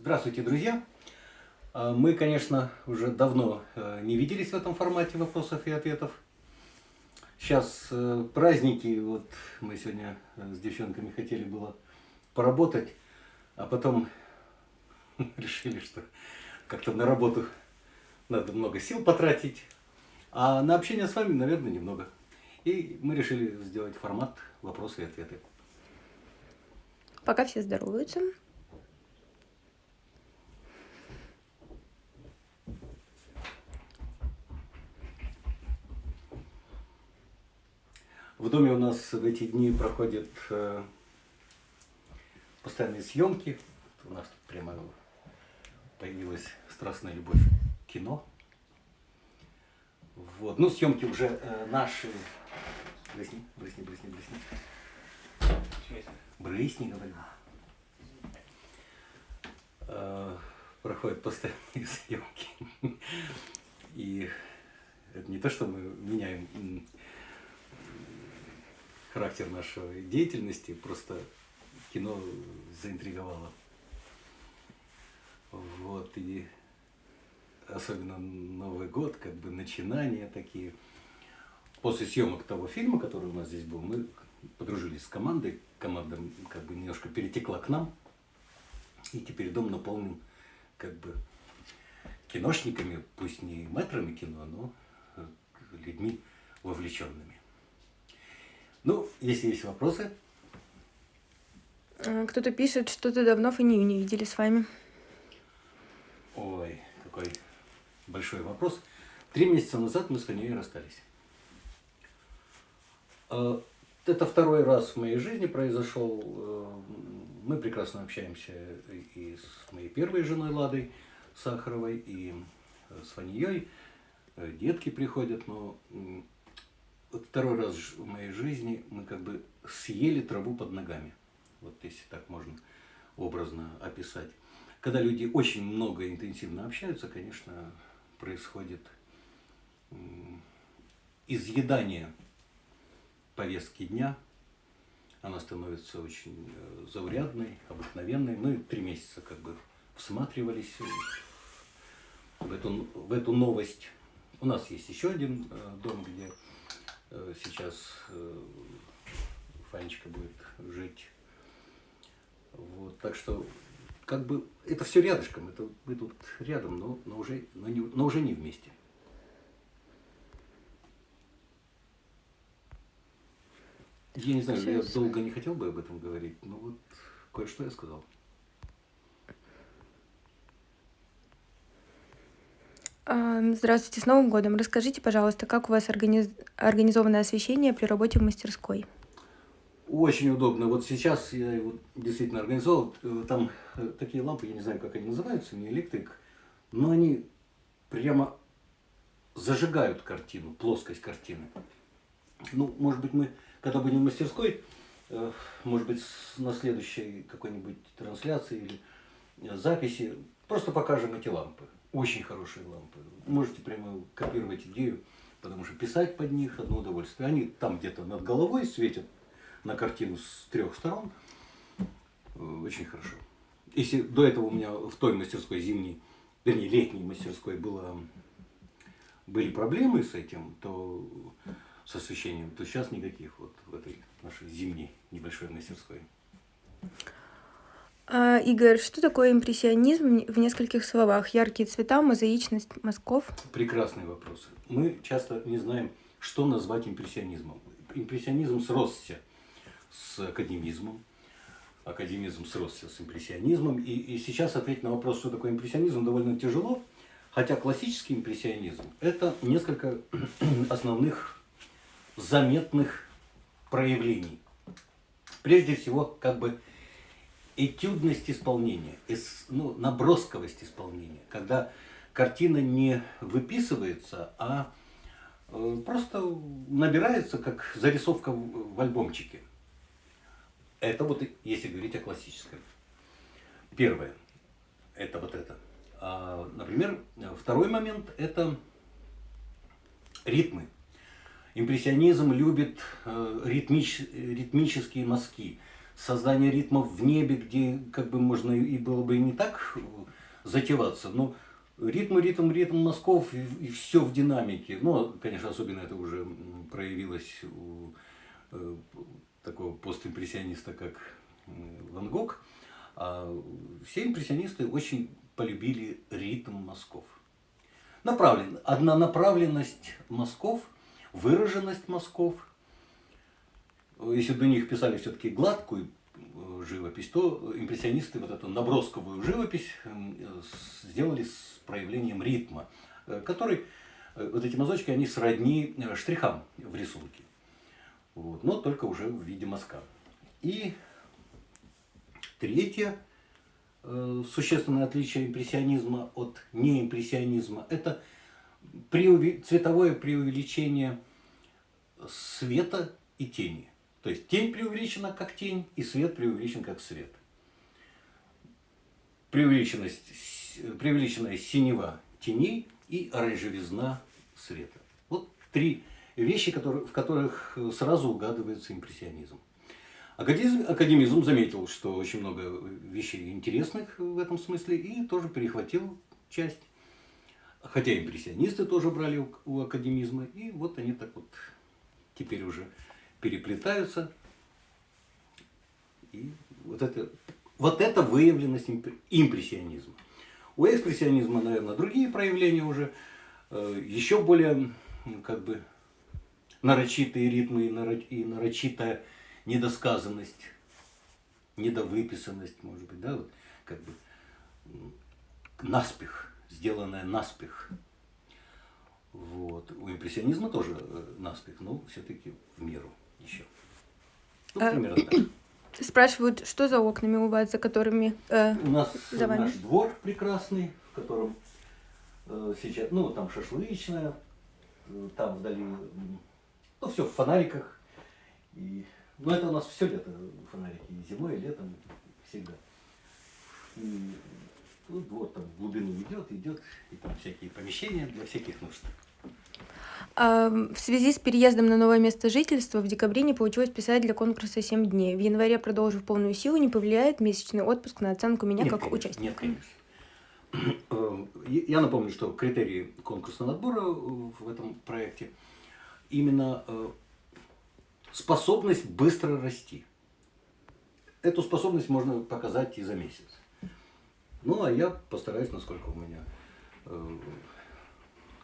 Здравствуйте, друзья! А, мы, конечно, уже давно э, не виделись в этом формате вопросов и ответов. Сейчас э, праздники, вот мы сегодня э, с девчонками хотели было поработать, а потом решили, что как-то на работу надо много сил потратить, а на общение с вами, наверное, немного. И мы решили сделать формат вопросы и ответы. Пока все здороваются. В доме у нас в эти дни проходят э, постоянные съемки. У нас тут прямо появилась страстная любовь к кино. Вот. Ну, съемки уже э, наши. Брысни, брысни, брысни, брысни. Брысни, говорю. Э, проходят постоянные съемки. И это не то, что мы меняем характер нашей деятельности, просто кино заинтриговало. Вот, и особенно Новый год, как бы начинания такие. После съемок того фильма, который у нас здесь был, мы подружились с командой, команда как бы немножко перетекла к нам, и теперь дом наполнен как бы киношниками, пусть не мэтрами кино, но людьми вовлеченными. Ну, если есть вопросы. Э, кто-то пишет, что-то давно фанию не видели с вами. Ой, какой большой вопрос. Три месяца назад мы с Фанией расстались. Э, это второй раз в моей жизни произошел. Э, мы прекрасно общаемся и с моей первой женой Ладой Сахаровой, и с Фанией. Детки приходят, но вот второй раз в моей жизни мы как бы съели траву под ногами. Вот если так можно образно описать. Когда люди очень много интенсивно общаются, конечно, происходит изъедание повестки дня. Она становится очень э, заурядной, обыкновенной. Мы три месяца как бы всматривались в эту, в эту новость. У нас есть еще один э, дом, где сейчас э, Фанечка будет жить. Вот, так что, как бы, это все рядышком, это мы тут рядом, но, но, уже, но, не, но уже не вместе. Я не знаю, я долго не хотел бы об этом говорить, но вот кое-что я сказал. Здравствуйте, с Новым годом. Расскажите, пожалуйста, как у вас организ... организовано освещение при работе в мастерской? Очень удобно. Вот сейчас я его действительно организовал. Э, там э, такие лампы, я не знаю, как они называются, не электрик, но они прямо зажигают картину, плоскость картины. Ну, может быть, мы, когда будем в мастерской, э, может быть, на следующей какой-нибудь трансляции или записи, просто покажем эти лампы. Очень хорошие лампы. Можете прямо копировать идею, потому что писать под них одно удовольствие. Они там где-то над головой светят на картину с трех сторон. Э, очень хорошо. Если до этого у меня в той мастерской зимней, вернее летней мастерской было, были проблемы с этим, то с освещением, то сейчас никаких вот в этой нашей зимней небольшой мастерской. А, Игорь, что такое импрессионизм в нескольких словах? Яркие цвета, мозаичность мазков? Прекрасный вопрос. Мы часто не знаем, что назвать импрессионизмом. Импрессионизм сросся с академизмом, академизм сросся с импрессионизмом. И, и сейчас ответить на вопрос, что такое импрессионизм, довольно тяжело. Хотя классический импрессионизм – это несколько основных заметных проявлений. Прежде всего, как бы этюдность исполнения, ну, набросковость исполнения, когда картина не выписывается, а э, просто набирается как зарисовка в альбомчике. Это вот, если говорить о классическом. Первое, это вот это. А, например, второй момент – это ритмы. Импрессионизм любит э, ритмич, ритмические мазки создание ритмов в небе, где как бы можно и было бы и не так затеваться, но ритм, ритм, ритм мазков и, и все в динамике. Но, конечно, особенно это уже проявилось у э, такого постимпрессиониста, как Ван Гог. А все импрессионисты очень полюбили ритм мазков. Направлен, однонаправленность мазков, выраженность мазков. Если у них писали все-таки гладкую э, живопись, то импрессионисты вот эту набросковую живопись сделали с проявлением ритма, э, который, э, вот эти мазочки, они сродни штрихам в рисунке. Вот, но только уже в виде мазка. И третье существенное отличие импрессионизма от неимпрессионизма – это преуве... цветовое преувеличение света и тени. То есть тень преувеличена как тень, и свет преувеличен как свет. Преувеличенность, преувеличенная синева теней и оранжевизна света. Вот три вещи, которые, в которых сразу угадывается импрессионизм. Академизм, академизм заметил, что очень много вещей интересных в этом смысле и тоже перехватил часть. Хотя импрессионисты тоже брали у, у академизма, и вот они так вот теперь уже переплетаются. И вот это, вот это выявленность импрессионизма. У экспрессионизма, наверное, другие проявления уже, э, еще более как бы нарочитые ритмы и нарочитая недосказанность, недовыписанность, может быть, да, вот как бы наспех, сделанная наспех. Вот. У импрессионизма тоже э, наспех, но все-таки в меру еще. Ну, а, примерно так. Спрашивают, что за окнами у вас, за которыми э, У нас за вами? наш двор прекрасный, в котором э, сейчас, ну, там шашлычная, э, там вдали ну, все в фонариках. И, ну, это у нас все лето фонарики, и зимой, и летом, всегда. И ну, вот там в глубину идет, идет, и там всякие помещения для всяких нужд. А, в связи с переездом на новое место жительства в декабре не получилось писать для конкурса 7 дней. В январе, продолжив полную силу, не повлияет месячный отпуск на оценку меня нет, как конечно, участника? Нет, конечно. Э, я напомню, что критерии конкурсного отбора в этом проекте – именно э, способность быстро расти. Эту способность можно показать и за месяц. Ну, а я постараюсь, насколько у меня э,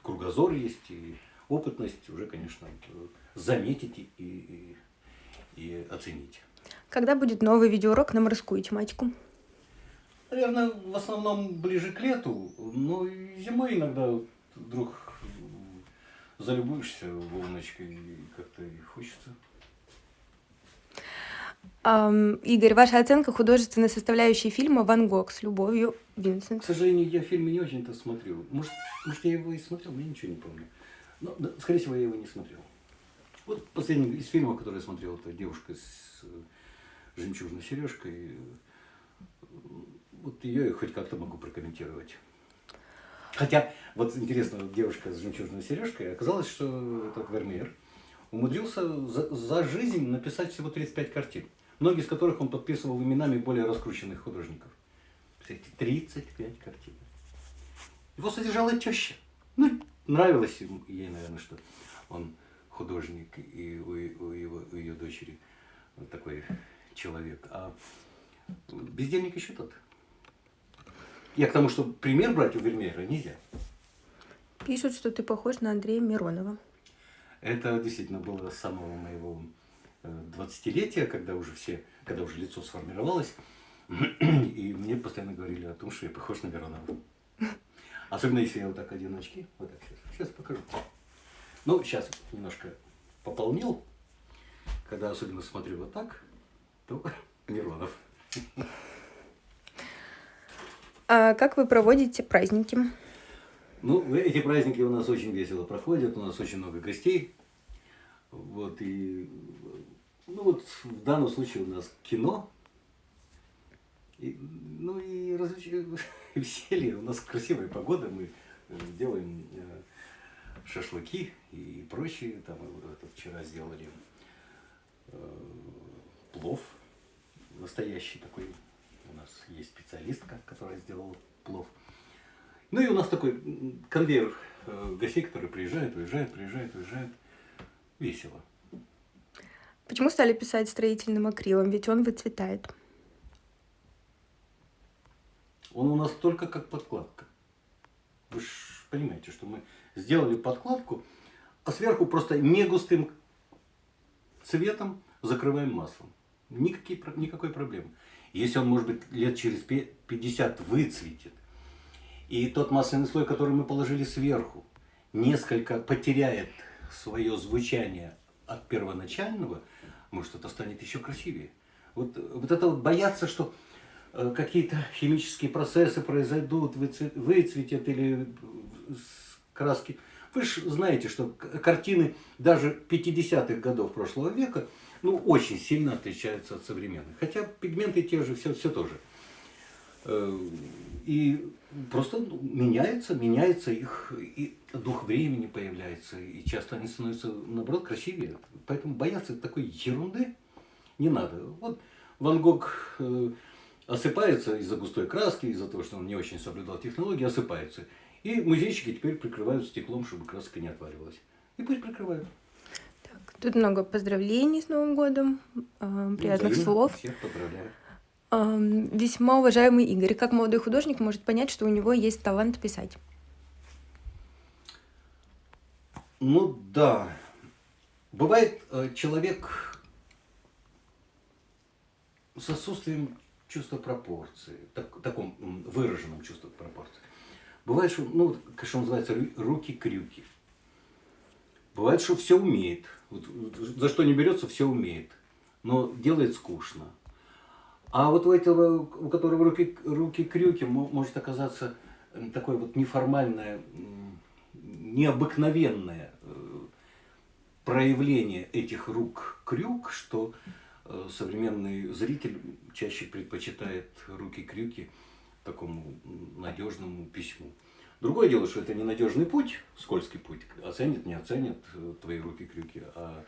кругозор есть и опытность, уже, конечно, э, заметить и, и, и оценить. Когда будет новый видеоурок на морскую тематику? Наверное, в основном ближе к лету, но и зимой иногда вдруг залюбуешься волночкой и как-то и хочется. Игорь, ваша оценка художественной составляющей фильма «Ван Гог» с любовью Винсент. К сожалению, я фильм не очень-то смотрел. Может, может, я его и смотрел, но я ничего не помню. Но, да, скорее всего, я его не смотрел. Вот последний из фильмов, который я смотрел, это «Девушка с э, жемчужной сережкой». Вот ее я хоть как-то могу прокомментировать. Хотя, вот интересно, девушка с жемчужной сережкой, оказалось, что этот Вермеер умудрился за, за жизнь написать всего 35 картин, многие из которых он подписывал именами более раскрученных художников. 35 картин. Его содержала теща. Ну, нравилось ей, наверное, что он художник, и у, у, его, у ее дочери вот такой человек. А бездельник еще тот. Я к тому, что пример брать у Вермеера нельзя. Пишут, что ты похож на Андрея Миронова. Это действительно было с самого моего 20-летия, э, когда уже все, когда уже лицо сформировалось. И мне постоянно говорили о том, что я похож на Миронова. Особенно если я вот так одену очки. Вот так сейчас. Сейчас покажу. Ну, сейчас немножко пополнил. Когда особенно смотрю вот так, то Миронов. А как вы проводите праздники? Ну, эти праздники у нас очень весело проходят, у нас очень много гостей. Вот, и, ну вот в данном случае у нас кино, и, ну и развлечения, веселье, у нас красивая погода, мы э, делаем э, шашлыки и прочее, там вот, вчера сделали э, плов, настоящий такой, у нас есть специалистка, которая сделала плов. Ну и у нас такой конвейер э, гостей, которые приезжают, уезжают, приезжают, уезжают. Весело. Почему стали писать строительным акрилом? Ведь он выцветает. Он у нас только как подкладка. Вы же понимаете, что мы сделали подкладку, а сверху просто не цветом закрываем маслом. Никакие, никакой проблемы. Если он, может быть, лет через 50 выцветит, и тот масляный слой, который мы положили сверху, несколько потеряет свое звучание от первоначального, может, это станет еще красивее. Вот, вот это вот бояться, что э, какие-то химические процессы произойдут, выцветят или краски. Вы же знаете, что картины даже 50-х годов прошлого века ну, очень сильно отличаются от современных. Хотя пигменты те же, все, все тоже. Э, и просто меняется, меняется их, и дух времени появляется, и часто они становятся, наоборот, красивее. Поэтому бояться такой ерунды не надо. Вот Ван Гог э, осыпается из-за густой краски, из-за того, что он не очень соблюдал технологии, осыпается. И музейщики теперь прикрывают стеклом, чтобы краска не отваливалась. И пусть прикрывают. Так, тут много поздравлений с Новым годом, э, приятных ну, слов. Всех поздравляю. Весьма уважаемый Игорь, как молодой художник может понять, что у него есть талант писать? Ну да. Бывает э, человек с отсутствием чувства пропорции, так, таком выраженном чувстве пропорции. Бывает, что, ну, как что называется, руки-крюки. Бывает, что все умеет. Вот, за что не берется, все умеет. Но делает скучно. А вот у этого, у которого руки, руки-крюки, может оказаться такое вот неформальное, необыкновенное э, проявление этих рук-крюк, что э, современный зритель чаще предпочитает руки-крюки такому надежному письму. Другое дело, что это ненадежный путь, скользкий путь, оценит, не оценит э, твои руки-крюки, а,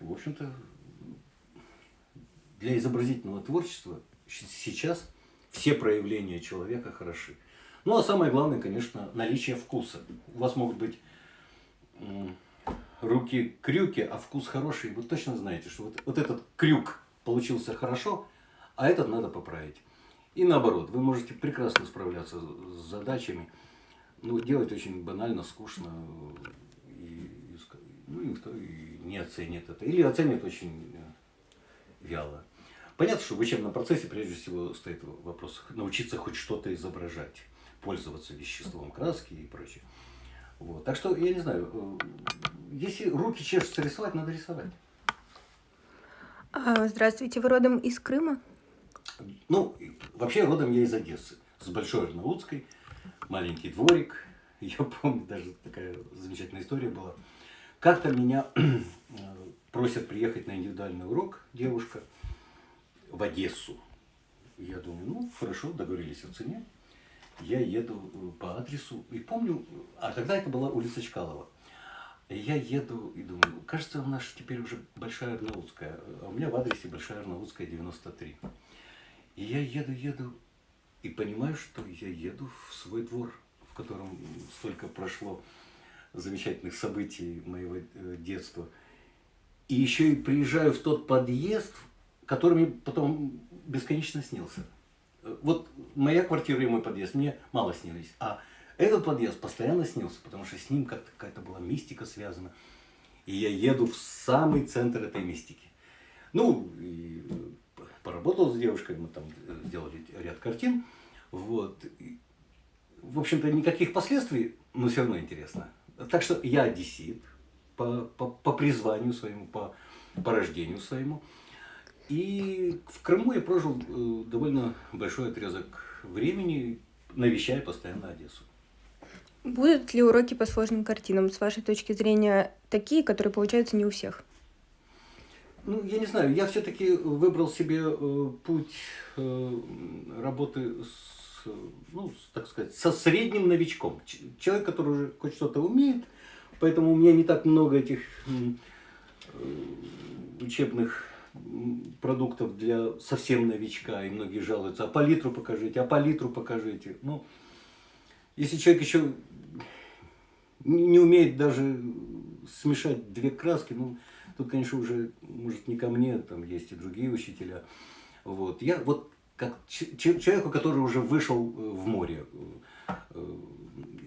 в общем-то, для изобразительного творчества сейчас все проявления человека хороши. Ну, а самое главное, конечно, наличие вкуса. У вас могут быть руки-крюки, а вкус хороший. Вы точно знаете, что вот, вот этот крюк получился хорошо, а этот надо поправить. И наоборот, вы можете прекрасно справляться с задачами, но делать очень банально, скучно, и, ну, никто и не оценит это. Или оценит очень э, вяло. Понятно, что в учебном процессе прежде всего стоит вопрос научиться хоть что-то изображать, пользоваться веществом краски и прочее. Вот. Так что, я не знаю, э, если руки чешутся рисовать, надо рисовать. А, здравствуйте, вы родом из Крыма? Ну, вообще родом я из Одессы, с Большой Арнаутской, маленький дворик. Я помню, даже такая замечательная история была. Как-то меня просят приехать на индивидуальный урок девушка в Одессу. Я думаю, ну, хорошо, договорились о цене. Я еду э, по адресу, и помню, а тогда это была улица Чкалова. Я еду и думаю, кажется, у нас теперь уже Большая Арнаутская, а у меня в адресе Большая Арнаутская, 93. И я еду, еду, и понимаю, что я еду в свой двор, в котором столько прошло замечательных событий моего э, детства. И еще и приезжаю в тот подъезд, который мне потом бесконечно снился. Вот моя квартира и мой подъезд мне мало снились, а этот подъезд постоянно снился, потому что с ним как-то какая-то была мистика связана. И я еду в самый центр этой мистики. Ну, и поработал с девушкой, мы там сделали ряд картин. Вот. И, в общем-то, никаких последствий, но все равно интересно. Так что я одессит по, по, по призванию своему, по, по рождению своему. И в Крыму я прожил э, довольно большой отрезок времени, навещая постоянно Одессу. Будут ли уроки по сложным картинам, с вашей точки зрения, такие, которые получаются не у всех? Ну, я не знаю, я все-таки выбрал себе э, путь э, работы с, ну, с, так сказать, со средним новичком. Человек, который уже хоть что-то умеет, поэтому у меня не так много этих э, учебных продуктов для совсем новичка, и многие жалуются, а палитру покажите, а палитру покажите. Ну, если человек еще не умеет даже смешать две краски, ну, тут, конечно, уже, может, не ко мне, там есть и другие учителя. Вот. Я вот как человеку, который уже вышел э, в море, э,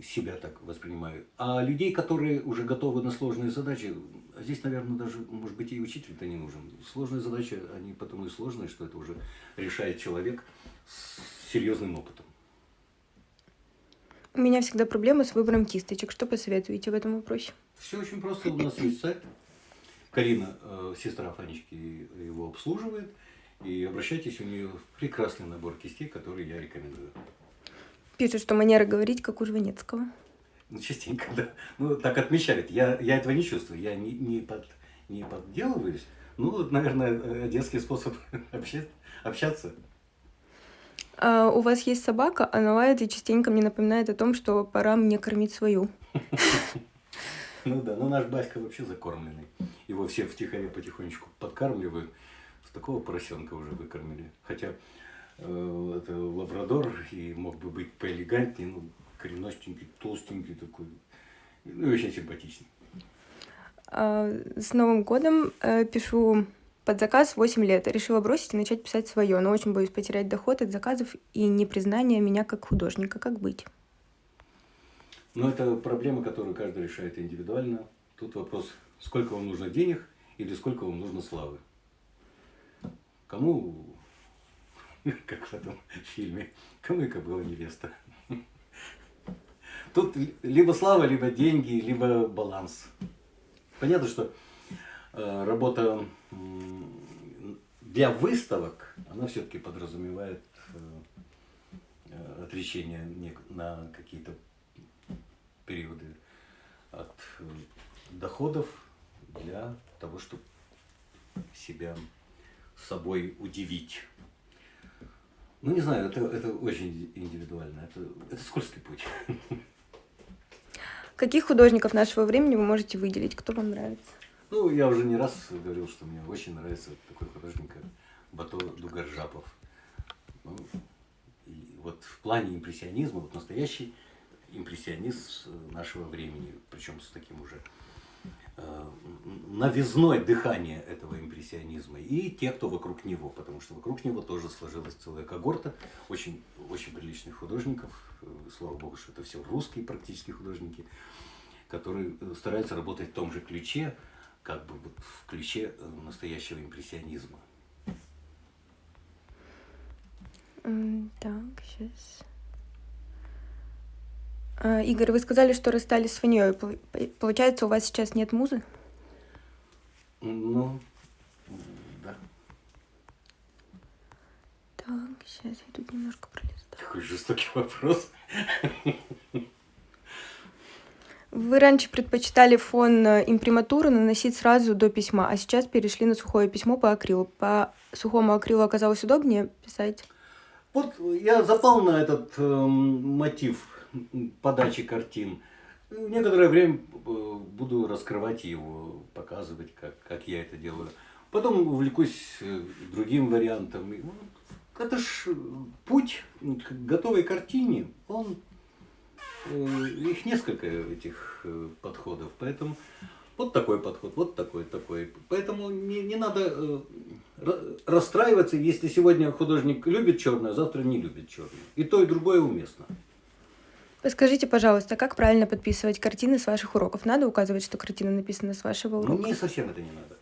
себя так воспринимаю. А людей, которые уже готовы на сложные задачи, здесь, наверное, даже, может быть, и учитель-то не нужен. Сложные задачи, они потому и сложные, что это уже решает человек с серьезным опытом. У меня всегда проблемы с выбором кисточек. Что посоветуете в этом вопросе? Все очень просто. У нас есть сайт. Карина, э, сестра Фанечки, его обслуживает. И обращайтесь, у нее прекрасный набор кистей, который я рекомендую. Пишут, что манера говорить, как у Жванецкого. Ну, частенько, да. Ну, так отмечают. Я, я этого не чувствую. Я не, не, под, не подделываюсь. Ну, наверное, э, детский способ общаться. А у вас есть собака, она лает и частенько мне напоминает о том, что пора мне кормить свою. Ну да, но наш Баська вообще закормленный. Его все втихаря потихонечку подкармливают. С такого поросенка уже выкормили. Хотя э, это лабрадор и мог бы быть поэлегантнее, ну, коренастенький, толстенький такой. Ну и очень симпатичный. А, с Новым годом э, пишу под заказ 8 лет. Решила бросить и начать писать свое, но очень боюсь потерять доход от заказов и непризнание меня как художника. Как быть? Ну, это проблема, которую каждый решает индивидуально. Тут вопрос, сколько вам нужно денег или сколько вам нужно славы. Кому, как в этом фильме, кому и кобыла невеста. Тут либо слава, либо деньги, либо баланс. Понятно, что э, работа для выставок, она все-таки подразумевает э, отречение на какие-то периоды от э, доходов для того, чтобы себя собой удивить. Ну, не знаю, это, это очень индивидуально, это, это скользкий путь. Каких художников нашего времени вы можете выделить? Кто вам нравится? Ну, я уже не раз говорил, что мне очень нравится такой художник, как Бато Дугаржапов. Ну, и вот в плане импрессионизма, вот настоящий импрессионист нашего времени, причем с таким уже новизной дыхания этого импрессионизма и те, кто вокруг него, потому что вокруг него тоже сложилась целая когорта очень, очень приличных художников, э, слава богу, что это все русские практически художники, которые э, стараются работать в том же ключе, как бы вот в ключе э, настоящего импрессионизма. Так, сейчас. А, Игорь, вы сказали, что расстались с Фаньей. Получается, у вас сейчас нет музы? Ну, да. Так, сейчас я тут немножко пролистаю. Такой жестокий вопрос. Вы раньше предпочитали фон э, имприматуры наносить сразу до письма, а сейчас перешли на сухое письмо по акрилу. По сухому акрилу оказалось удобнее писать? Вот я запал на этот э, мотив подачи картин. Некоторое время э, буду раскрывать его, показывать, как, как я это делаю. Потом увлекусь э, другим вариантом. Это ж путь к готовой картине, он Э, их несколько этих э, подходов, поэтому вот такой подход, вот такой, такой. Поэтому не, не надо э, расстраиваться, если сегодня художник любит черное, завтра не любит черное. И то, и другое уместно. Скажите, пожалуйста, как правильно подписывать картины с ваших уроков? Надо указывать, что картина написана с вашего урока? Мне совсем это не надо.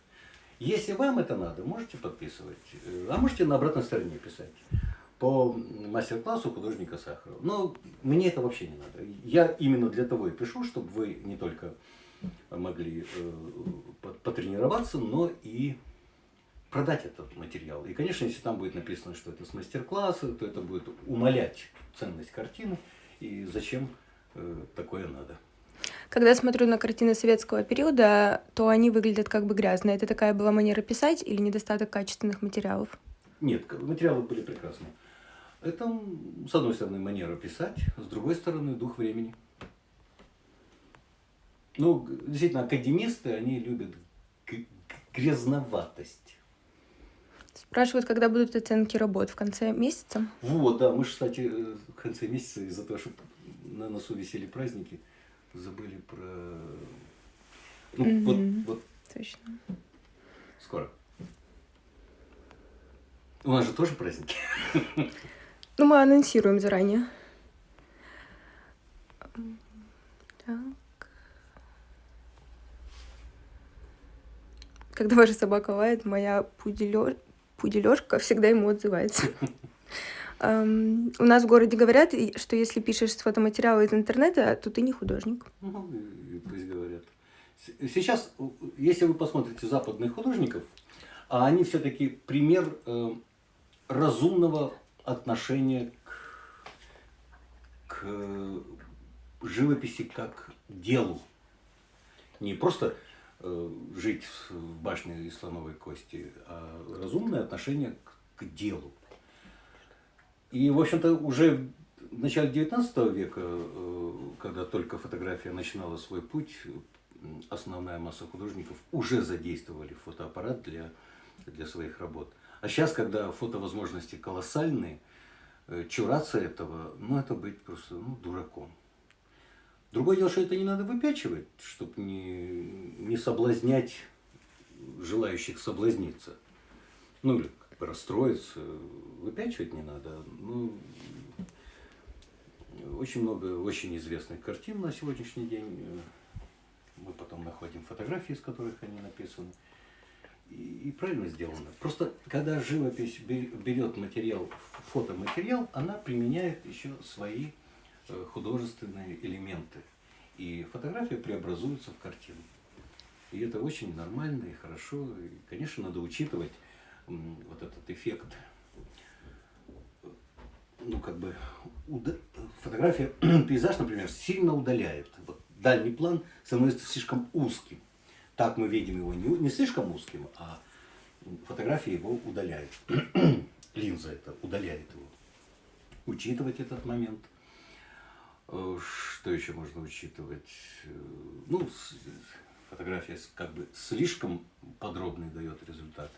Если вам это надо, можете подписывать, а можете на обратной стороне писать по мастер-классу художника Сахарова. Но мне это вообще не надо. Я именно для того и пишу, чтобы вы не только могли э, потренироваться, но и продать этот материал. И, конечно, если там будет написано, что это с мастер-класса, то это будет умалять ценность картины. И зачем э, такое надо? Когда смотрю на картины советского периода, то они выглядят как бы грязно. Это такая была манера писать или недостаток качественных материалов? Нет, материалы были прекрасные. Это, с одной стороны, манера писать, с другой стороны, дух времени. Ну, действительно, академисты, они любят грязноватость. Спрашивают, когда будут оценки работ в конце месяца. Вот, да, мы же, кстати, э, в конце месяца из-за того, что на носу висели праздники, забыли про... Ну, Мгм. вот, вот Точно. скоро. У нас же тоже праздники. Ну, мы анонсируем заранее. Так. Когда ваша собака лает, моя пуделё- пуделёшка всегда ему отзывается. Эм, У нас в городе говорят, что если пишешь с фотоматериала из интернета, то ты не художник. Ну, пусть говорят. Сейчас, если вы посмотрите западных художников, а они все-таки пример э, разумного отношения к, к живописи как делу. Не просто жить в башне из слоновой кости, а разумное отношение к, к делу. И, в общем-то, уже в начале 19 века, э, когда только фотография начинала свой путь, основная масса художников уже задействовали фотоаппарат для, для своих работ. А сейчас, когда фотовозможности колоссальные, э, чураться этого, ну, это быть просто ну, дураком. Другое дело, что это не надо выпячивать, чтобы не, не соблазнять желающих соблазниться. Ну, или как бы расстроиться, выпячивать не надо. Ну, очень много очень известных картин на сегодняшний день. Мы потом находим фотографии, из которых они написаны. И, и правильно сделано. Просто когда живопись бе- берет материал, фотоматериал, она применяет еще свои художественные элементы. И фотография преобразуется в картину. И это очень нормально и хорошо. И, конечно, надо учитывать вот этот эффект. Ну, как бы, уда- фотография, пейзаж, например, сильно удаляет. Вот дальний план становится слишком узким. Так мы видим его не, не слишком узким, а фотография его удаляет. Линза это удаляет его. Учитывать этот момент. Э, Что еще можно учитывать? Э, Ну, фотография как бы слишком подробный дает результат.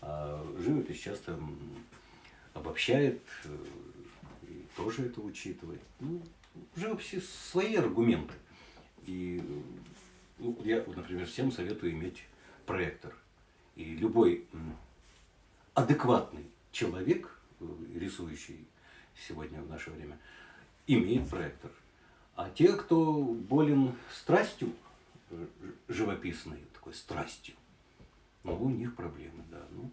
А живопись часто обобщает, э, и тоже это учитывает. Ну, в живописи свои аргументы. И ну, я, например, всем советую иметь проектор. И любой адекватный человек, рисующий сегодня в наше время, имеет проектор. А те, кто болен страстью э, живописной, такой страстью, ну, у них проблемы, да. Ну,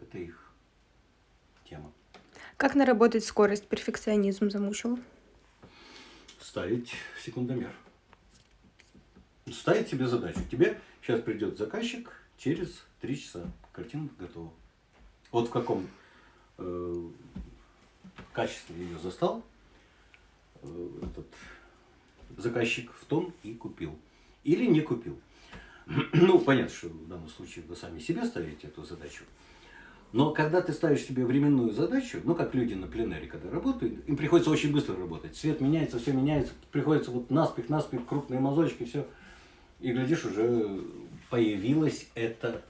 это их тема. Как наработать скорость? Перфекционизм замучил. Ставить секундомер. Ставить себе задачу. Тебе сейчас придет заказчик через три часа. Картина готова. Вот в каком э, качестве ее застал этот заказчик, в том и купил. Или не купил. Ну, понятно, что в данном случае вы сами себе ставите эту задачу. Но когда ты ставишь себе временную задачу, ну, как люди на пленэре, когда работают, им приходится очень быстро работать. Свет меняется, все меняется, приходится вот наспех, наспех, крупные мазочки, все. И, глядишь, уже появилось это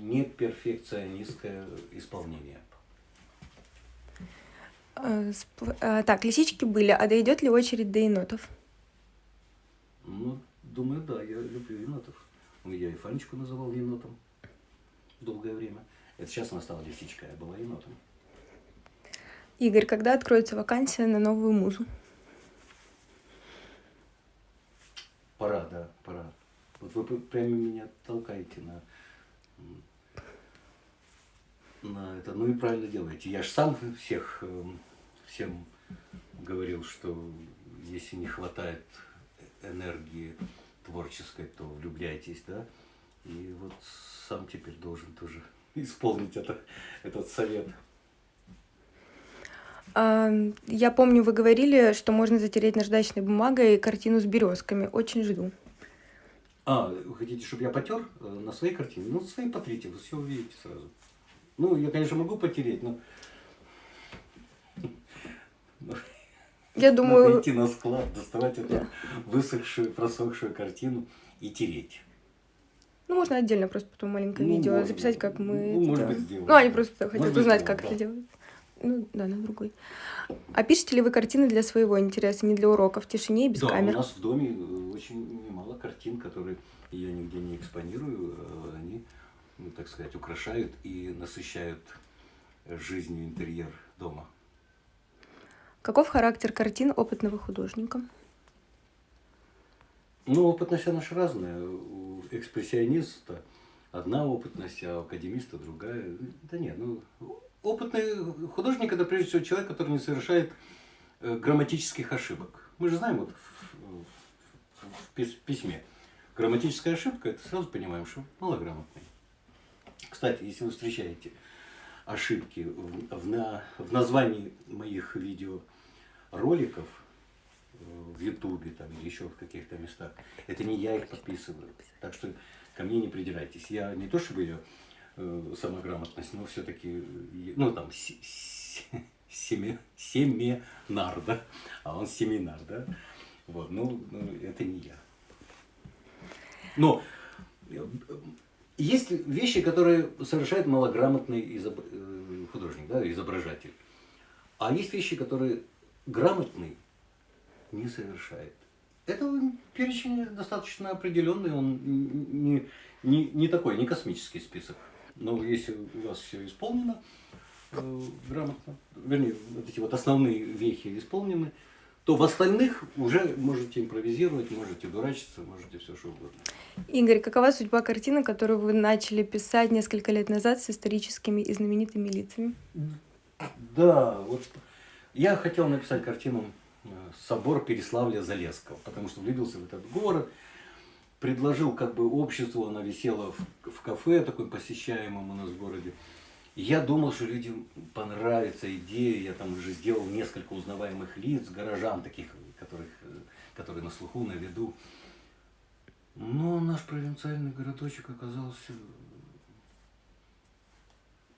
неперфекционистское исполнение. Э, э, Так, лисички были, а дойдет ли очередь до енотов? Ну, думаю, да, я люблю енотов. Ну, Я и Фанечку называл енотом долгое время. Это сейчас она стала лисичкой, а была енотом. Игорь, когда откроется вакансия на новую музу? Пора, да, пора. Вот вы прямо меня толкаете на, на это. Ну и правильно делаете. Я же сам всех, эм, всем говорил, что если не хватает энергии творческой, то влюбляйтесь, да. И вот сам теперь должен тоже исполнить это, этот совет. Я помню, вы говорили, что можно затереть наждачной бумагой картину с березками. Очень жду. А, вы хотите, чтобы я потер э, на своей картине? Ну, свои потрите, вы все увидите сразу. Ну, я, конечно, могу потереть, но... Я Надо думаю, идти на склад, доставать эту Да. высохшую, просохшую картину и тереть. Ну, можно отдельно просто потом маленькое Ну, видео можно. записать, как мы Ну, это может быть, сделаем. Ну, они просто хотят Может быть, узнать, сделаем, как это да. делают. Ну, да, на другой. А пишете ли вы картины для своего интереса, не для уроков, в тишине и без да, камер? у нас в доме э, очень немало картин, которые я нигде не экспонирую. э, Они, ну, так сказать, украшают и насыщают жизнью интерьер дома. Каков характер картин опытного художника? Ну, опытность, она же разная. У экспрессиониста одна опытность, а у академиста другая. Да нет, ну, опытный художник – это прежде всего человек, который не совершает э, грамматических ошибок. Мы же знаем вот в, в- в пис- письме. Грамматическая ошибка – это сразу понимаем, что малограмотный. Кстати, если вы встречаете ошибки в, в на- в названии моих видеороликов, э, в Ютубе там, или еще в каких-то местах. Это не я их подписываю. Так что ко мне не придирайтесь. Я не то чтобы ее э, самограмотность, но все-таки, ну там, се- се- семе, семенар, да? А он семинар, да? Вот, ну, ну, это не я. Но э, есть вещи, которые совершает малограмотный изоб- э, художник, да, изображатель. А есть вещи, которые грамотный не совершает. Это перечень достаточно определенный, он не, не, не такой, не космический список. Но если у вас все исполнено э, грамотно, вернее, вот эти вот основные вехи исполнены, то в остальных уже можете импровизировать, можете дурачиться, можете все что угодно. Игорь, какова судьба картины, которую вы начали писать несколько лет назад с историческими и знаменитыми лицами? Да, вот я хотел написать картину э, «Собор Переславля-Залесского», потому что влюбился в этот город, предложил как бы обществу, она висела в, в кафе такой посещаемом у нас в городе. Я думал, что людям понравится идея, я там уже сделал несколько узнаваемых лиц, горожан таких, которых, которые на слуху, на виду. Но наш провинциальный городочек оказался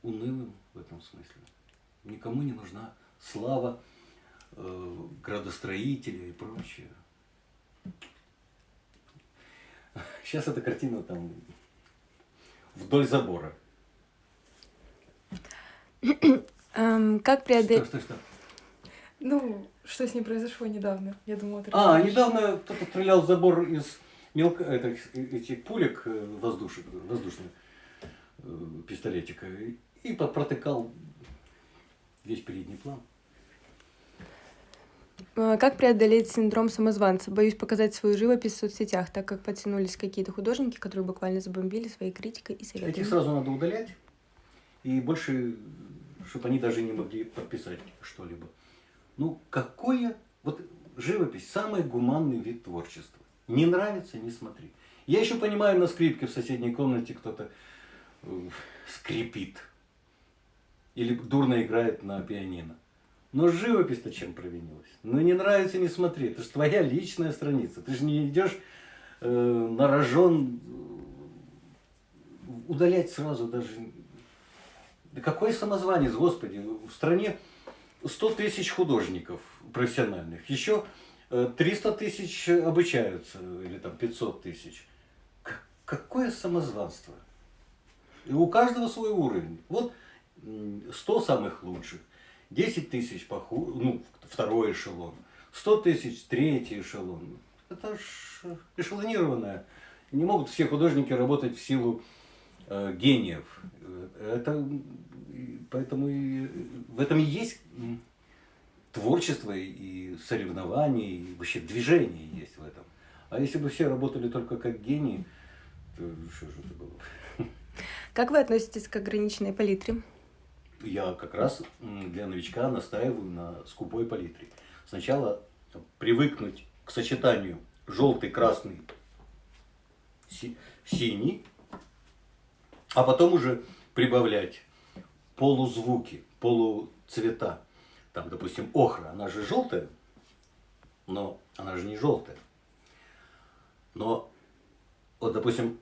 унылым в этом смысле. Никому не нужна слава э, градостроителя и прочее. Сейчас эта картина там вдоль забора. Эм, как Что, преодолеть... что, что? Ну, что с ней произошло недавно? Я думала, ты А, расскажешь. недавно кто-то стрелял в забор из мелко... это, этих пулек э, воздушек, воздушных э, пистолетика и, протыкал весь передний план. Э, Как преодолеть синдром самозванца? Боюсь показать свою живопись в соцсетях, так как подтянулись какие-то художники, которые буквально забомбили своей критикой и советами. Этих сразу надо удалять. И больше, чтобы они даже не могли подписать что-либо. Ну, какое... Вот живопись – самый гуманный вид творчества. Не нравится – не смотри. Я еще понимаю, на скрипке в соседней комнате кто-то э, скрипит. Или дурно играет на пианино. Но живопись-то чем провинилась? Ну, не нравится – не смотри. Это же твоя личная страница. Ты же не идешь э, на рожон э, удалять сразу даже да какой самозванец, господи, в стране 100 тысяч художников профессиональных, еще э, 300 тысяч обучаются, или там 500 тысяч. Какое самозванство? И у каждого свой уровень. Вот м, 100 самых лучших, 10 тысяч поху... ну, второй эшелон, 100 тысяч третий эшелон. Это ж эшелонированное. Не могут все художники работать в силу э, гениев. Э, Это поэтому и в этом и есть творчество и соревнование, и вообще движение есть в этом. А если бы все работали только как гении, то что же это было? Как вы относитесь к ограниченной палитре? Я как раз для новичка настаиваю на скупой палитре. Сначала привыкнуть к сочетанию желтый, красный, си- синий, а потом уже прибавлять полузвуки, полуцвета. Там, допустим, охра, она же желтая, но она же не желтая. Но, вот, допустим,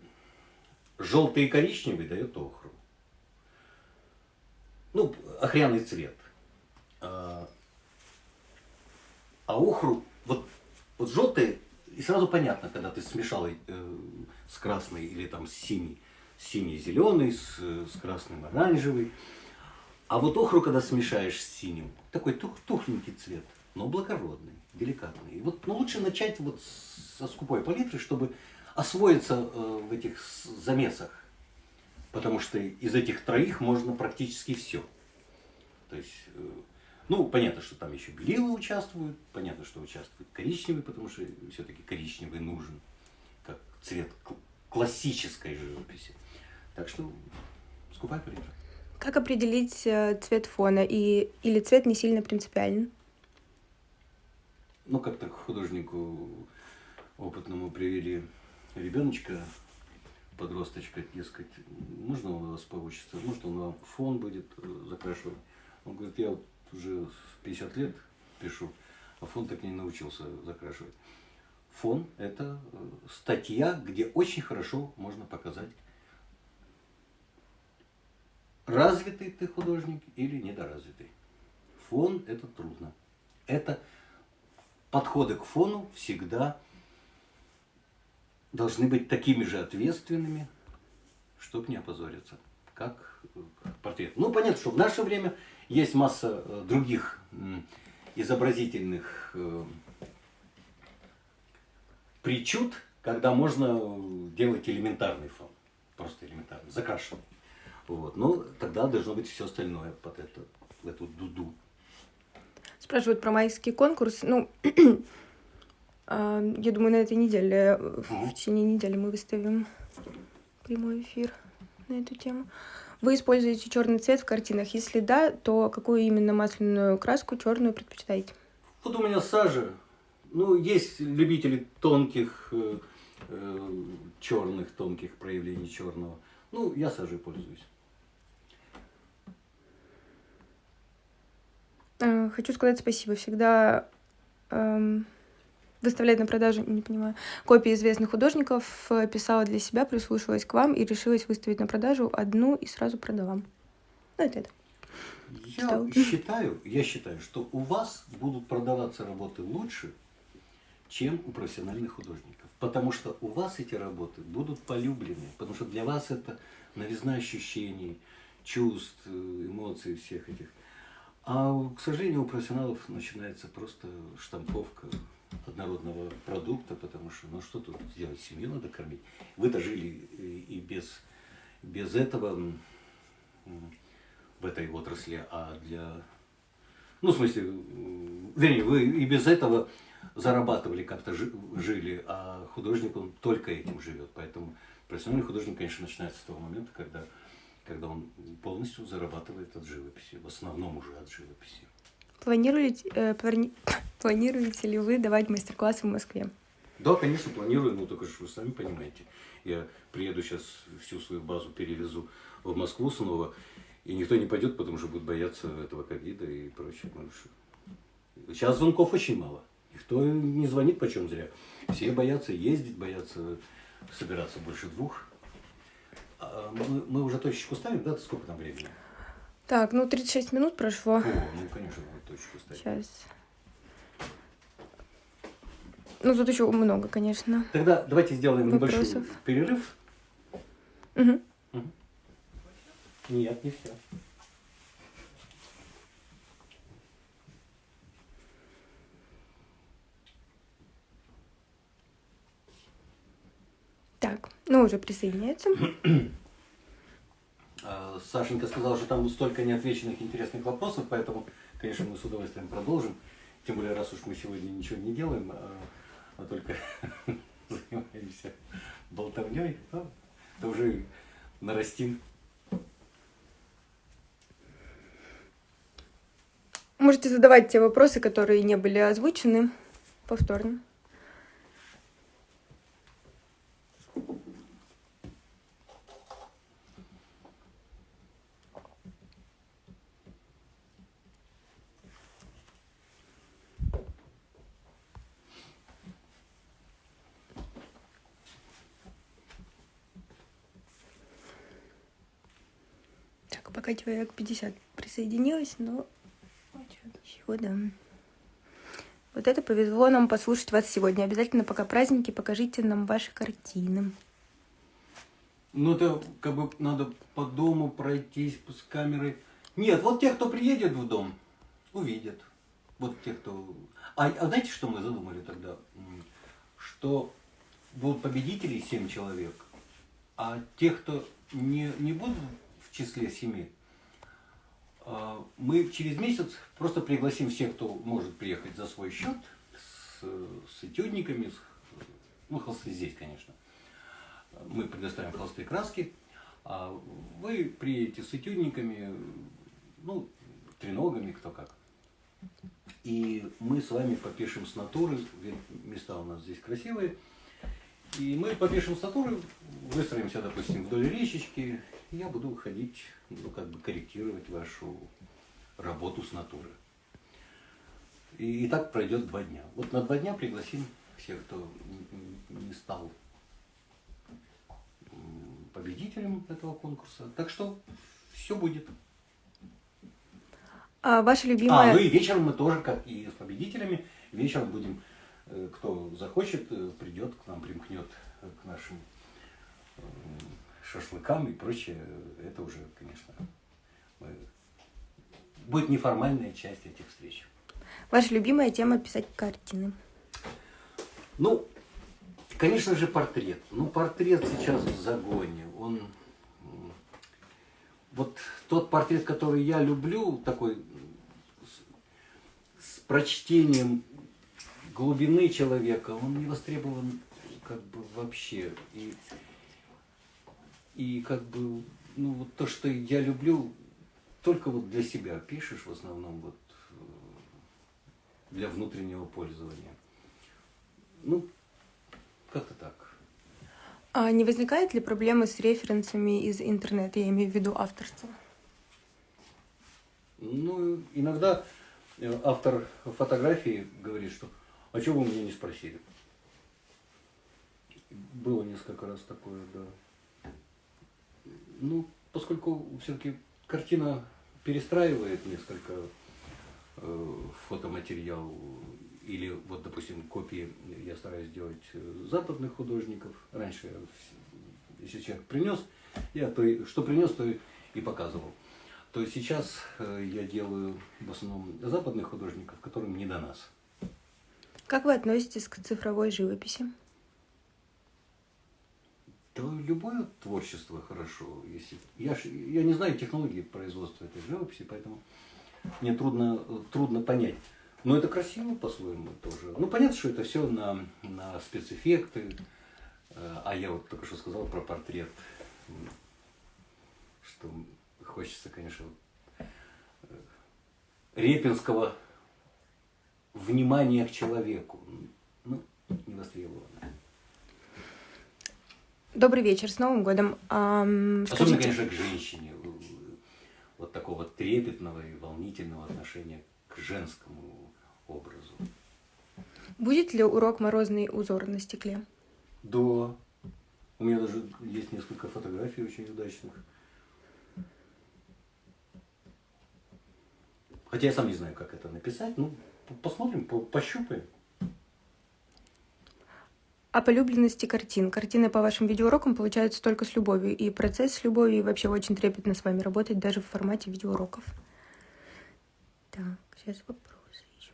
желтый и коричневый дает охру. Ну, охряный цвет. А, а охру, вот, вот желтое и сразу понятно, когда ты смешал э, с красной или там с синий, синий-зеленый, с, с красным оранжевый. А вот охру, когда смешаешь с синим, такой тух, тухленький цвет, но благородный, деликатный. И вот, ну, лучше начать вот со скупой палитры, чтобы освоиться э, в этих замесах. Потому что из этих троих можно практически все. То есть, э, ну, понятно, что там еще белилы участвуют, понятно, что участвует коричневый, потому что все-таки коричневый нужен, как цвет классической живописи. Так что скупай палитра. Как определить э, цвет фона и или цвет не сильно принципиален? Ну, как-то художнику опытному привели ребеночка, подросточка, дескать, можно у вас поучиться, может он вам фон будет э, закрашивать. Он говорит, я вот уже 50 лет пишу, а фон так не научился закрашивать. Фон – это э, статья, где очень хорошо можно показать, развитый ты художник или недоразвитый. Фон – это трудно. Это подходы к фону всегда должны быть такими же ответственными, чтобы не опозориться, как портрет. Ну, понятно, что в наше время есть масса э, других изобразительных э, причуд, когда можно делать элементарный фон, просто элементарный, закрашенный. Вот. Но тогда должно быть все остальное под это, в эту дуду. Спрашивают про майский конкурс. Ну, а, я думаю, на этой неделе, в течение недели мы выставим прямой эфир на эту тему. Вы используете черный цвет в картинах? Если да, то какую именно масляную краску черную предпочитаете? Вот у меня сажа. Ну, есть любители тонких, э, э, черных, тонких проявлений черного. Ну, я сажей пользуюсь. Хочу сказать спасибо. Всегда эм, выставлять на продажу, не понимаю, копии известных художников, э, писала для себя, прислушивалась к вам и решилась выставить на продажу одну и сразу продала. Ну, это это. Я что? считаю, я считаю, что у вас будут продаваться работы лучше, чем у профессиональных художников. Потому что у вас эти работы будут полюблены, потому что для вас это новизна ощущений, чувств, э, эмоций всех этих. А, к сожалению, у профессионалов начинается просто штамповка однородного продукта, потому что, ну что тут сделать, семью надо кормить. Вы дожили и без, без этого в этой отрасли, а для... Ну, в смысле, вернее, вы и без этого зарабатывали, как-то жили, а художник, он только этим живет. Поэтому профессиональный художник, конечно, начинается с того момента, когда когда он полностью зарабатывает от живописи, в основном уже от живописи. Планируете, э, плани... планируете ли вы давать мастер-классы в Москве? Да, конечно, планирую, но только что вы сами понимаете. Я приеду сейчас, всю свою базу перевезу в Москву снова, и никто не пойдет, потому что будет бояться этого ковида и прочее. Сейчас звонков очень мало. Никто не звонит почем зря. Все боятся ездить, боятся собираться больше двух. Мы, мы уже точечку ставим, да? Сколько там времени? Так, ну 36 минут прошло. О, ну, конечно, мы точку ставим. Сейчас. Ну, тут еще много, конечно. Тогда давайте сделаем Вопросов. небольшой перерыв. Угу. угу. Нет, не все. Так, ну уже присоединяется. А, Сашенька сказала, что там столько неотвеченных интересных вопросов, поэтому, конечно, мы с удовольствием продолжим. Тем более, раз уж мы сегодня ничего не делаем, а, а только занимаемся болтовней, то, то уже нарастим. Можете задавать те вопросы, которые не были озвучены повторно. Пока человек 50 присоединилось, но всего, да. Вот это повезло нам послушать вас сегодня. Обязательно пока праздники покажите нам ваши картины. Ну, это как бы надо по дому пройтись с камерой. Нет, вот те, кто приедет в дом, увидят. Вот те, кто... А, а знаете, что мы задумали тогда? Что будут победители 7 человек, а тех, кто не, не будут в числе семи, мы через месяц просто пригласим всех, кто может приехать за свой счет, с, с этюдниками, с, ну, холсты здесь, конечно. Мы предоставим холсты и краски, а вы приедете с этюдниками, ну, треногами, кто как. И мы с вами попишем с натуры, места у нас здесь красивые, и мы попишем с натуры, выстроимся, допустим, вдоль речечки, я буду ходить, ну, как бы корректировать вашу работу с натуры. И, и так пройдет два дня. Вот на два дня пригласим всех, кто не стал победителем этого конкурса. Так что все будет. А ваша А, любимая... ну и вечером мы тоже, как и с победителями, вечером будем, э, кто захочет, э, придет к нам, примкнет э, к нашим шашлыкам и прочее. Это уже, конечно, мы- будет неформальная часть этих встреч. Ваша любимая тема писать картины. Ну, конечно же, портрет. Ну, портрет сейчас в загоне. Он вот тот портрет, который я люблю, такой с, с прочтением глубины человека, он не востребован как бы вообще. И, и как бы, ну, вот то, что я люблю, только вот для себя пишешь в основном вот э, для внутреннего пользования. Ну, как-то так. А не возникает ли проблемы с референсами из интернета? Я имею в виду авторство. Ну, иногда э, автор фотографии говорит, что а чего вы меня не спросили? Было несколько раз такое, да. Ну, поскольку все-таки картина перестраивает несколько э, фотоматериал, или вот, допустим, копии я стараюсь делать э, западных художников. Раньше, если человек принес, я то, что принес, то и- показывал. То сейчас э, я делаю в основном западных художников, которым не до нас. Как вы относитесь к цифровой живописи? Да любое творчество хорошо. Если... Я, ж- я не знаю технологии производства этой живописи, поэтому мне трудно, трудно понять. Но это красиво по-своему тоже. Ну, понятно, что это все на, на спецэффекты. Э, А я вот только что сказал про портрет. Что хочется, конечно, э, репинского внимания к человеку. Ну, не востребовано. Добрый вечер, с Новым годом. Ам, Особенно, скажите, конечно, к женщине. Вот такого трепетного и волнительного отношения к женскому образу. будет ли урок «Морозный узор» на стекле? Да. У меня даже есть несколько фотографий очень удачных. Хотя я сам не знаю, как это написать. Ну, посмотрим, по- пощупаем. О полюбленности картин. Картины по вашим видеоурокам получаются только с любовью. И процесс с любовью, и вообще очень трепетно с вами работать, даже в формате видеоуроков. Так, сейчас вопросы еще.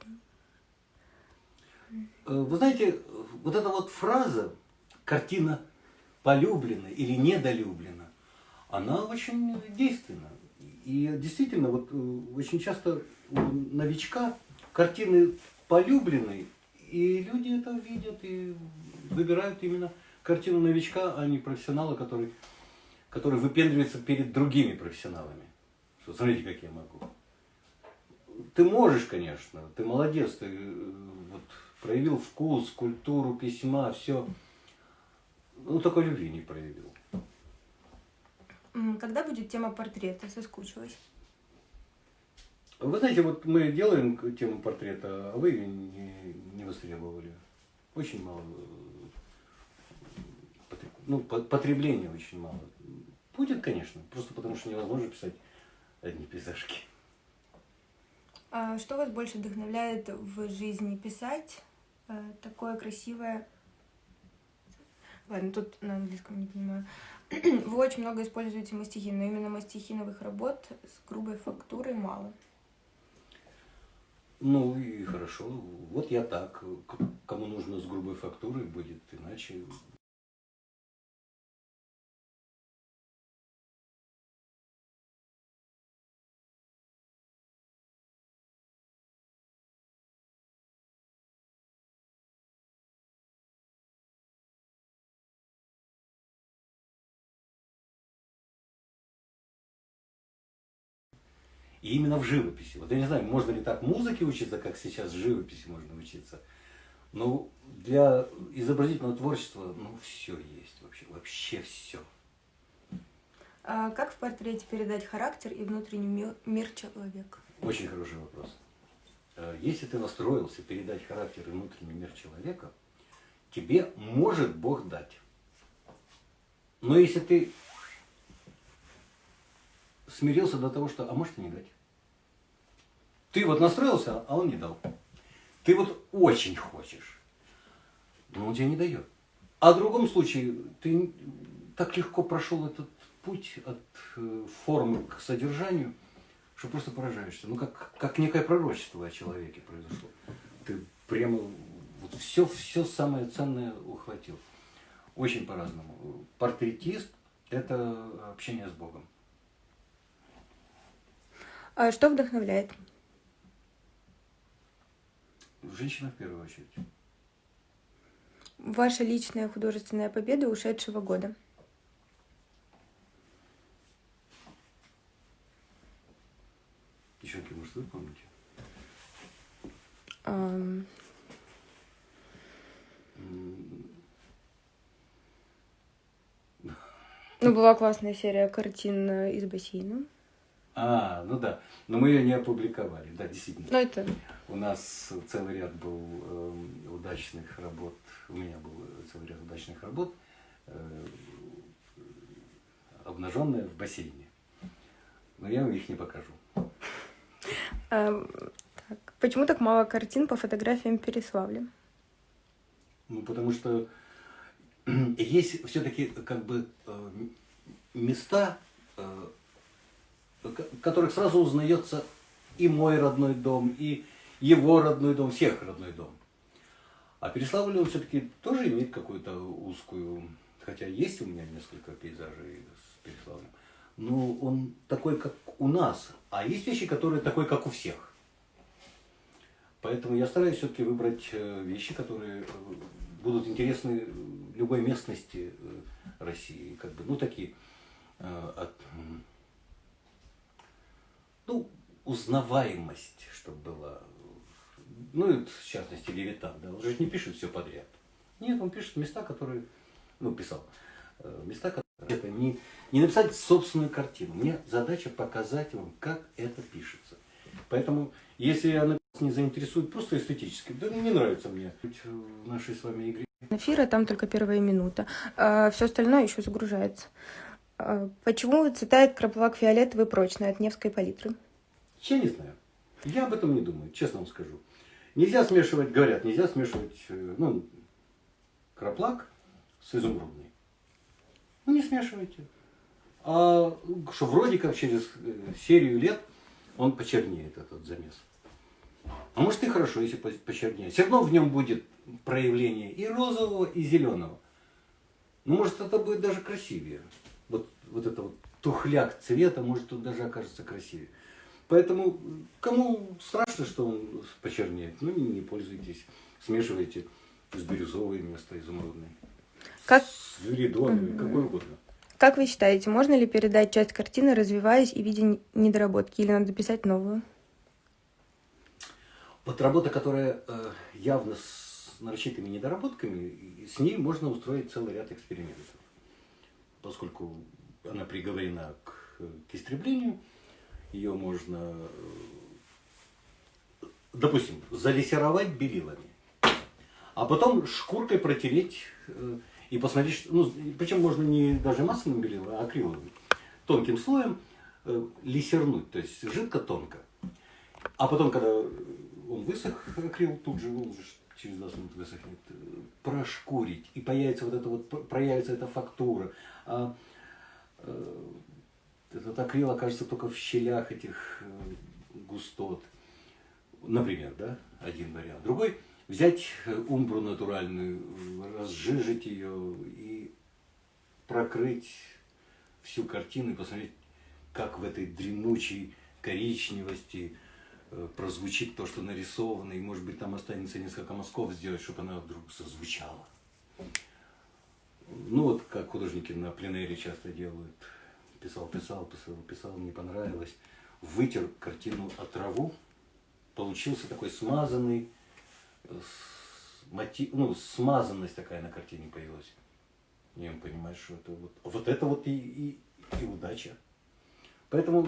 Э, Вы знаете, вот эта вот фраза «картина полюблена или недолюблена», она очень действенна. И действительно, вот э, очень часто у новичка картины полюблены, и люди это видят и выбирают именно картину новичка, а не профессионала, который, который выпендривается перед другими профессионалами. Что, смотрите, как я могу. Ты можешь, конечно, ты молодец, ты э, вот, проявил вкус, культуру письма, все. Ну, только любви не проявил. Когда будет тема портрета? Соскучилась. Вы знаете, вот мы делаем тему портрета, а вы ее не, не востребовали. Очень мало. Ну, по- потребления очень мало. Будет, конечно, просто потому что невозможно писать одни пейзажки. А что вас больше вдохновляет в жизни? Писать э, такое красивое... Ладно, тут на английском не понимаю. Вы очень много используете мастихин, но именно мастихиновых работ с грубой фактурой мало. Ну и хорошо. Вот я так. Кому нужно с грубой фактурой будет, иначе И именно в живописи. Вот я не знаю, можно ли так музыке учиться, как сейчас в живописи можно учиться. Но для изобразительного творчества, ну, все есть вообще, вообще все. А как в портрете передать характер и внутренний ми- мир человека? Очень хороший вопрос. Э, Если ты настроился передать характер и внутренний мир человека, тебе может Бог дать. Но если ты смирился до того, что, а может и не дать. Ты вот настроился, а он не дал. Ты вот очень хочешь, но он тебе не дает. А в другом случае ты так легко прошел этот путь от э, формы к содержанию, что просто поражаешься. Ну, как, как некое пророчество о человеке произошло. Ты прямо вот все, все самое ценное ухватил. Очень по-разному. Портретист – это общение с Богом. А что вдохновляет? Женщина в первую очередь. Ваша личная художественная победа ушедшего года. Девчонки, может, вы помните? Ну, была классная серия картин из бассейна. А, ну да. Но мы ее не опубликовали. Да, действительно. Ну, это... У нас целый ряд был эм, удачных работ, у меня был целый ряд удачных работ, э, обнаженные в бассейне. Но я их не покажу. ам, так. Почему так мало картин по фотографиям Переславля? Ну, потому что есть все-таки как бы э, места, э, в которых сразу узнается и мой родной дом, и его родной дом, всех родной дом. А Переславль, он все-таки тоже имеет какую-то узкую, хотя есть у меня несколько пейзажей с Переславлем, но он такой, как у нас, а есть вещи, которые такой, как у всех. Поэтому я стараюсь все-таки выбрать э, вещи, которые э, будут интересны любой местности э, России. Как бы, ну, такие э, от, узнаваемость, чтобы была. Ну, и, в частности, Левитан, да, он же не пишет все подряд. Нет, он пишет места, которые, ну, писал, э, места, которые, это не, не написать собственную картину. Мне задача показать вам, как это пишется. Поэтому, если она не заинтересует просто эстетически, да не нравится мне в нашей с вами игре. Эфира там только первая минута. все остальное еще загружается. А, почему цветает краплак фиолетовый прочный от Невской палитры? Я не знаю. Я об этом не думаю, честно вам скажу. Нельзя смешивать, говорят, нельзя смешивать, э, ну, краплак с изумрудной. Ну, не смешивайте. А что вроде как через э, серию лет он почернеет, этот замес. А может и хорошо, если по- почернеет. Все равно в нем будет проявление и розового, и зеленого. Ну, может, это будет даже красивее. Вот, вот это вот тухляк цвета, может, тут даже окажется красивее. Поэтому кому страшно, что он почернеет, ну не, не пользуйтесь. Смешивайте с бирюзовой вместо изумрудной. Как, С веридоновой, какой угодно. как вы считаете, можно ли передать часть картины, развиваясь и видя недоработки, или надо писать новую? Вот работа, которая э, явно с нарочитыми недоработками, с ней можно устроить целый ряд экспериментов. Поскольку она приговорена к, к истреблению, ее можно, э, допустим, залессировать белилами, а потом шкуркой протереть э, и посмотреть, что- ну, причем можно не даже масляным белилом, а акриловым, тонким слоем э, лессернуть, то есть жидко-тонко. А потом, когда он высох, акрил, тут же, он же через 20 минут высохнет, прошкурить, и появится вот это вот, проявится эта фактура. А, этот акрил окажется только в щелях этих э, густот. Например, да, один вариант. Другой – взять умбру натуральную, разжижить ее и прокрыть всю картину и посмотреть, как в этой дремучей коричневости э, прозвучит то, что нарисовано, и может быть там останется несколько мазков сделать, чтобы она вдруг зазвучала. Ну вот как художники на пленэре часто делают. Писал, писал, писал, писал, не понравилось. Вытер картину от траву, получился такой смазанный, э, мотив, ну, смазанность такая на картине появилась. И он понимает, что это вот, вот это вот и, и, и удача. Поэтому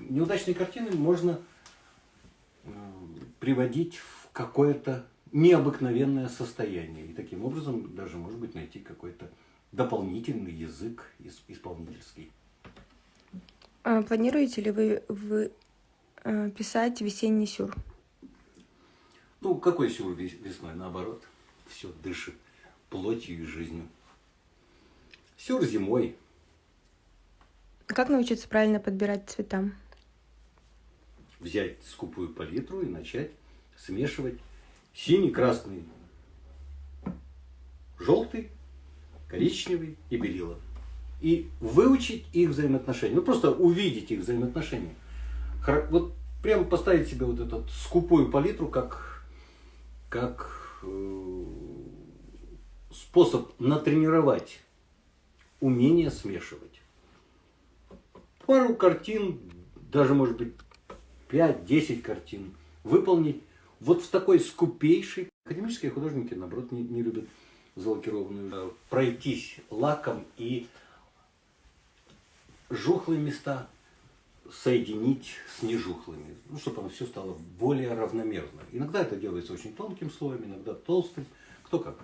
неудачные картины можно э, приводить в какое-то необыкновенное состояние. И таким образом даже, может быть, найти какой-то дополнительный язык исполнительский. А планируете ли вы, вы э, писать весенний сюр? Ну, какой сюр весной? Наоборот, все дышит плотью и жизнью. Сюр зимой. Как научиться правильно подбирать цвета? Взять скупую палитру и начать смешивать синий, красный, желтый, коричневый и белила. И выучить их взаимоотношения. Ну, просто увидеть их взаимоотношения. Вот прямо поставить себе вот эту скупую палитру как, как э, способ натренировать умение смешивать пару картин, даже может быть 5-10 картин выполнить вот в такой скупейшей. Академические художники, наоборот, не, не любят залакированную. Пройтись лаком и жухлые места соединить с нежухлыми, ну, чтобы оно все стало более равномерно. Иногда это делается очень тонким слоем, иногда толстым, кто как.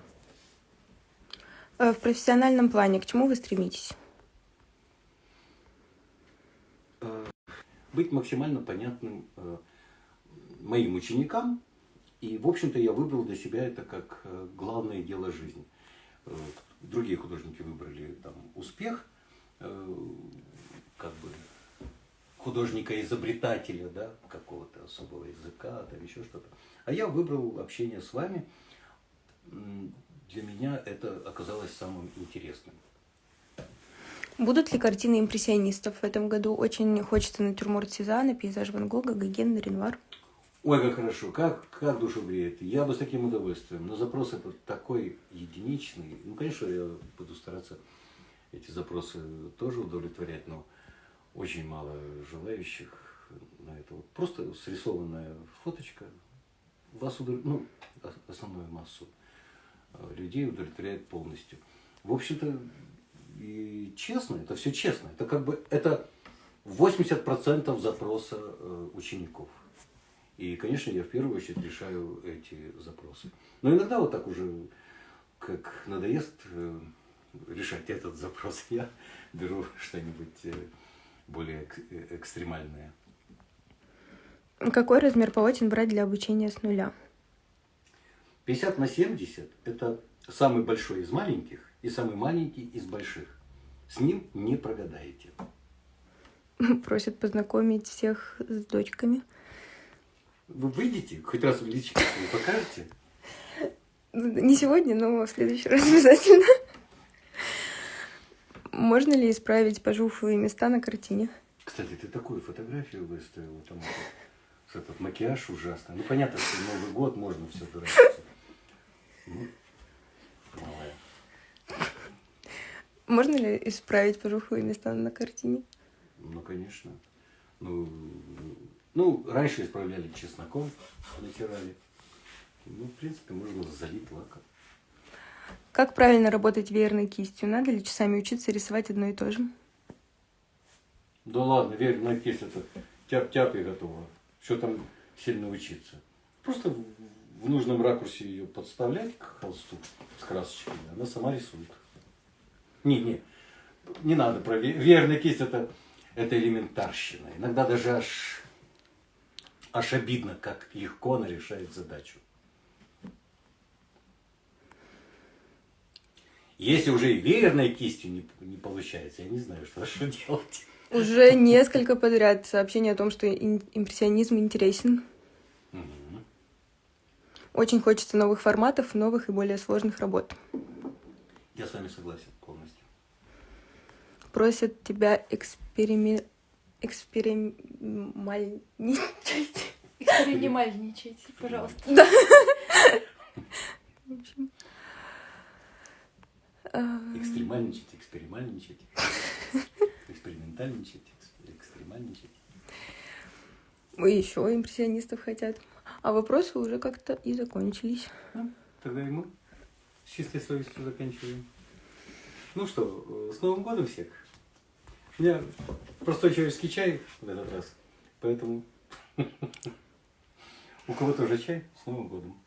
Э, в профессиональном плане к чему вы стремитесь? быть максимально понятным э, моим ученикам. И, в общем-то, я выбрал для себя это как э, главное дело жизни. Э, другие художники выбрали там успех, как бы художника-изобретателя, да, какого-то особого языка, там еще что-то. А я выбрал общение с вами. Для меня это оказалось самым интересным. Будут ли картины импрессионистов в этом году? Очень хочется натюрморт Сезанна, пейзаж Ван Гога, Гоген, Ренуар. Ой, как хорошо, как, как душу греет. Я бы с таким удовольствием. Но запрос этот такой единичный. Ну, конечно, я буду стараться эти запросы тоже удовлетворять, но очень мало желающих на это. Вот просто срисованная фоточка вас удов... ну, основную массу э, людей удовлетворяет полностью. В общем-то, и честно, это все честно. Это как бы это 80% запроса э, учеников. И, конечно, я в первую очередь решаю эти запросы. Но иногда вот так уже, как надоест э, решать этот запрос, я беру что-нибудь э, более экстремальное. Какой размер полотен брать для обучения с нуля? 50 на 70 – это самый большой из маленьких и самый маленький из больших. С ним не прогадаете. Просят познакомить всех с дочками. Вы выйдете, хоть раз в личико вы покажете? Не сегодня, но в следующий раз обязательно. Можно ли исправить пожухлые места на картине? Кстати, ты такую фотографию выставила, там этот макияж ужасный. Ну, понятно, что Новый год можно все дурачиться. Ну. Можно ли исправить пожухлые места на картине? Ну, конечно. Ну, ну раньше исправляли чесноком, натирали. Ну, в принципе, можно залить лаком. Как правильно работать веерной кистью? Надо ли часами учиться рисовать одно и то же? Да ладно, веерная кисть это тяп-тяп и готово. Что там сильно учиться? Просто в нужном ракурсе ее подставлять к холсту с красочкой, она сама рисует. Не, не, не надо про верная кисть, это, это элементарщина. Иногда даже аж аж обидно, как легко она решает задачу. Если уже веерной кистью не, не получается, я не знаю, что, что делать. Уже несколько подряд сообщений о том, что импрессионизм интересен. Очень хочется новых форматов, новых и более сложных работ. Я с вами согласен полностью. Просят тебя экспериме... эксперимальничать. Эксперимальничайте, пожалуйста. В общем. А, Экстремальничать, эксперимальничать, экспериментальничать, экс- экстремальничать. И еще импрессионистов хотят. А вопросы уже как-то и закончились. Тогда и мы с чистой совестью заканчиваем. Ну что, э, с Новым годом всех. Меня простой человеческий чай в этот раз, поэтому у кого тоже чай с Новым годом.